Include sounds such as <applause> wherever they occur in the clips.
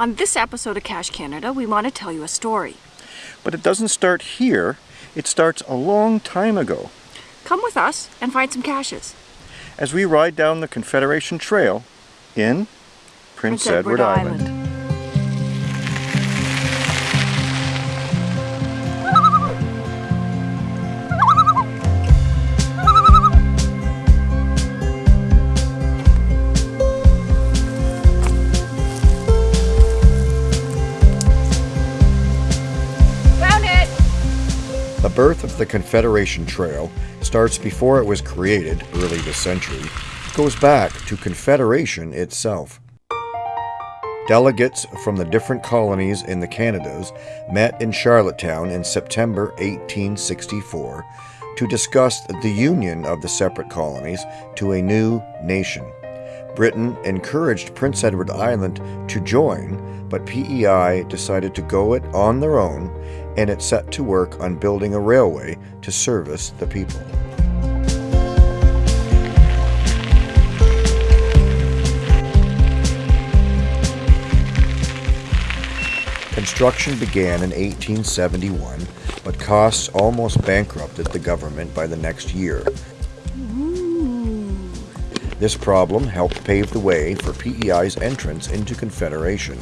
On this episode of Cache Canada, we want to tell you a story. But it doesn't start here, it starts a long time ago. Come with us and find some caches. As we ride down the Confederation Trail in Prince, Prince Edward, Edward, Island. Island. Birth of the Confederation Trail starts before it was created, early this century, goes back to Confederation itself. Delegates from the different colonies in the Canadas met in Charlottetown in September 1864 to discuss the union of the separate colonies to a new nation. Britain encouraged Prince Edward Island to join, but PEI decided to go it on their own and it set to work on building a railway to service the people. Construction began in 1871, but costs almost bankrupted the government by the next year. This problem helped pave the way for PEI's entrance into Confederation.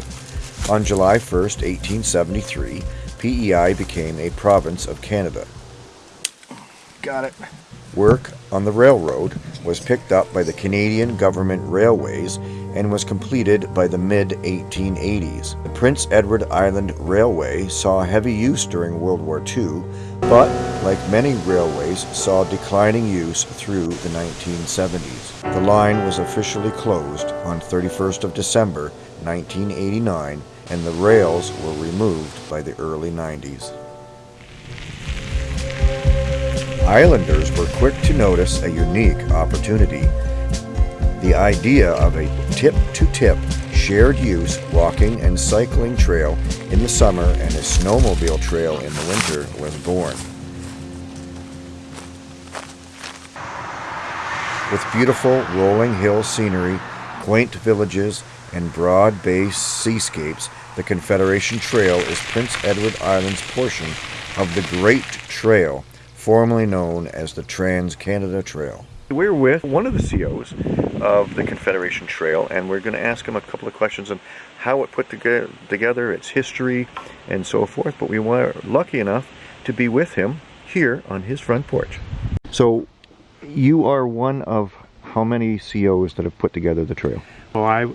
On July 1, 1873, PEI became a province of Canada. Got it. Work on the railroad was picked up by the Canadian Government Railways and was completed by the mid 1880s. The Prince Edward Island Railway saw heavy use during World War II, but like many railways, saw declining use through the 1970s. The line was officially closed on 31st of December 1989 and the rails were removed by the early 90s. Islanders were quick to notice a unique opportunity. The idea of a tip-to-tip -tip shared use walking and cycling trail in the summer and a snowmobile trail in the winter was born. With beautiful rolling hill scenery, quaint villages, and broad-based seascapes, the Confederation Trail is Prince Edward Island's portion of the Great Trail, formerly known as the Trans-Canada Trail. We're with one of the COs of the Confederation Trail, and we're going to ask him a couple of questions on how it put together, its history, and so forth. But we were lucky enough to be with him here on his front porch. So, you are one of how many COs that have put together the trail? Well, I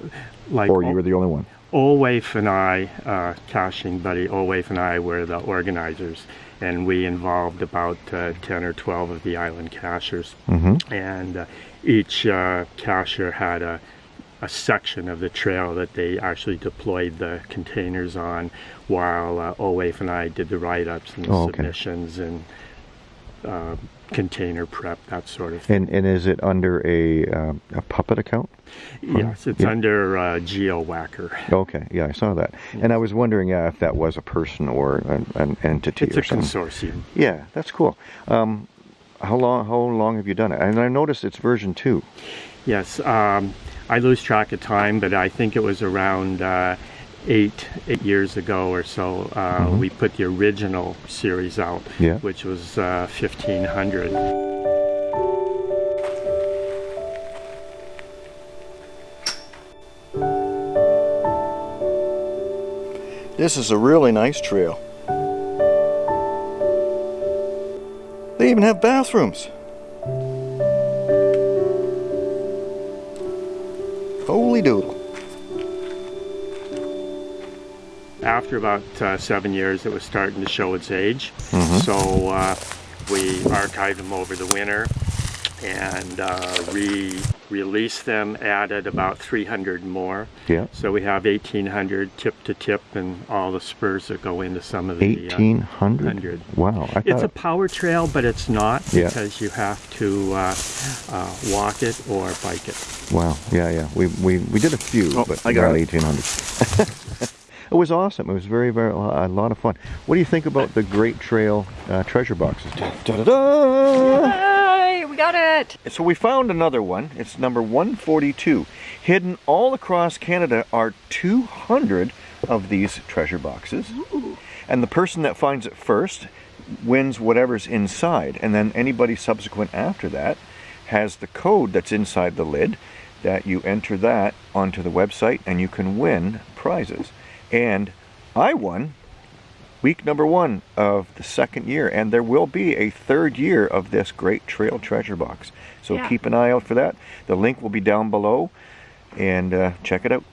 like. Or you were the only one? Olwaif and I, uh, caching buddy Olwaif and I were the organizers and we involved about uh, 10 or 12 of the island cachers. Mm-hmm. And uh, each uh, cacher had a, a section of the trail that they actually deployed the containers on while uh, Olwaif and I did the write-ups and the oh, okay. submissions and uh, container prep, that sort of thing. And, and is it under a, uh, a puppet account? Yes, it's yeah. under uh, GeoWhacker. Okay, yeah, I saw that. Yeah. And I was wondering uh, if that was a person or an, an entity it's or a consortium. Yeah, that's cool. Um, how long how long have you done it? And I noticed it's version 2. Yes, um, I lose track of time, but I think it was around uh, eight eight years ago or so, uh, mm -hmm. we put the original series out, yeah. which was uh, 1500. This is a really nice trail. They even have bathrooms. Holy doodle. After about uh, seven years, it was starting to show its age. Mm -hmm. So uh, we archived them over the winter and uh, re-released them, added about 300 more. Yeah. So we have 1,800 tip to tip and all the spurs that go into some of the 1,800. Uh, wow. it's a power trail, but it's not yeah. because you have to uh, uh, walk it or bike it. Wow. Yeah, yeah. We we, we did a few, oh, but I got 1,800. <laughs> It was awesome. It was very, very, a lot of fun. What do you think about the Great Trail uh, treasure boxes? Da, da, da, Yay, we got it. So we found another one. It's number 142. Hidden all across Canada are 200 of these treasure boxes. Ooh. And the person that finds it first wins whatever's inside. And then anybody subsequent after that has the code that's inside the lid that you enter that onto the website and you can win prizes. And I won week number one of the second year, and there will be a third year of this great trail treasure box. So Yeah. keep an eye out for that. The link will be down below, and uh, check it out.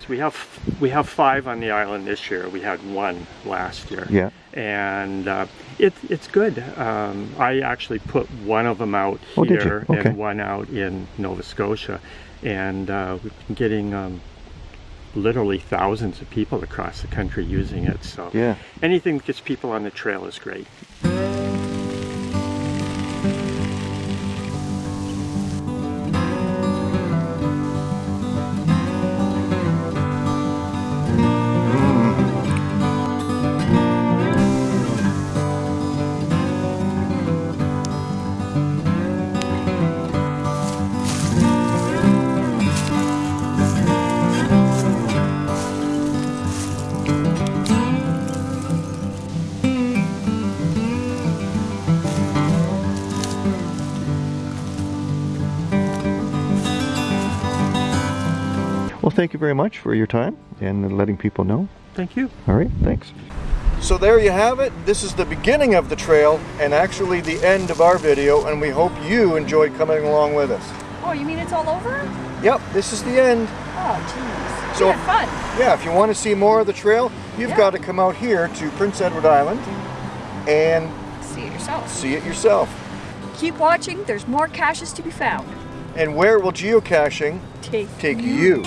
So we have we have five on the island this year. We had one last year. Yeah. And uh, it, it's good. Um, I actually put one of them out Oh, here Okay. and one out in Nova Scotia, and uh, we've been getting um, literally thousands of people across the country using it. So Yeah. anything that gets people on the trail is great. Thank you very much for your time and letting people know. Thank you. All right, thanks. So there you have it. This is the beginning of the trail and actually the end of our video, and we hope you enjoyed coming along with us. Oh, you mean it's all over? Yep, this is the end. Oh, jeez. So- we had fun. Yeah, if you want to see more of the trail, you've Yeah. got to come out here to Prince Edward Island and See it yourself. see it yourself. Keep watching. There's more caches to be found. And where will geocaching Take take you?